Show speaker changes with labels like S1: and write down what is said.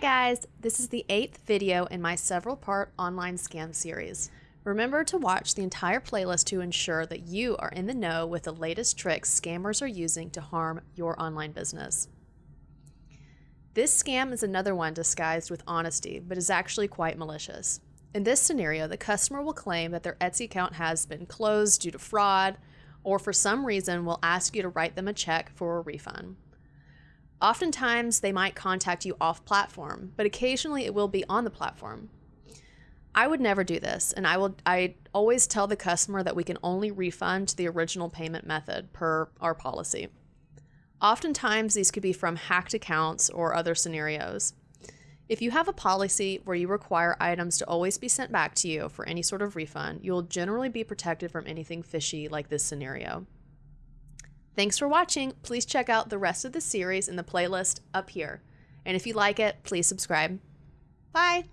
S1: guys, this is the eighth video in my several part online scam series. Remember to watch the entire playlist to ensure that you are in the know with the latest tricks scammers are using to harm your online business. This scam is another one disguised with honesty, but is actually quite malicious. In this scenario, the customer will claim that their Etsy account has been closed due to fraud, or for some reason will ask you to write them a check for a refund. Oftentimes, they might contact you off platform, but occasionally it will be on the platform. I would never do this, and I will I always tell the customer that we can only refund the original payment method per our policy. Oftentimes, these could be from hacked accounts or other scenarios. If you have a policy where you require items to always be sent back to you for any sort of refund, you'll generally be protected from anything fishy like this scenario. Thanks for watching. Please check out the rest of the series in the playlist up here. And if you like it, please subscribe. Bye!